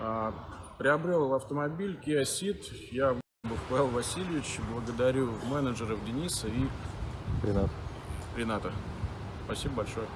А, приобрел автомобиль Kia Ceed. Я Павел Васильевич. Благодарю менеджеров Дениса и Рената. Рената. Спасибо большое.